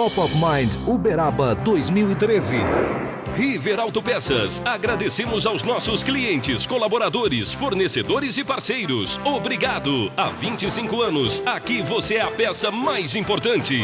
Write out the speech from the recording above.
Top of Mind Uberaba 2013. River Autopeças. Agradecemos aos nossos clientes, colaboradores, fornecedores e parceiros. Obrigado. Há 25 anos, aqui você é a peça mais importante.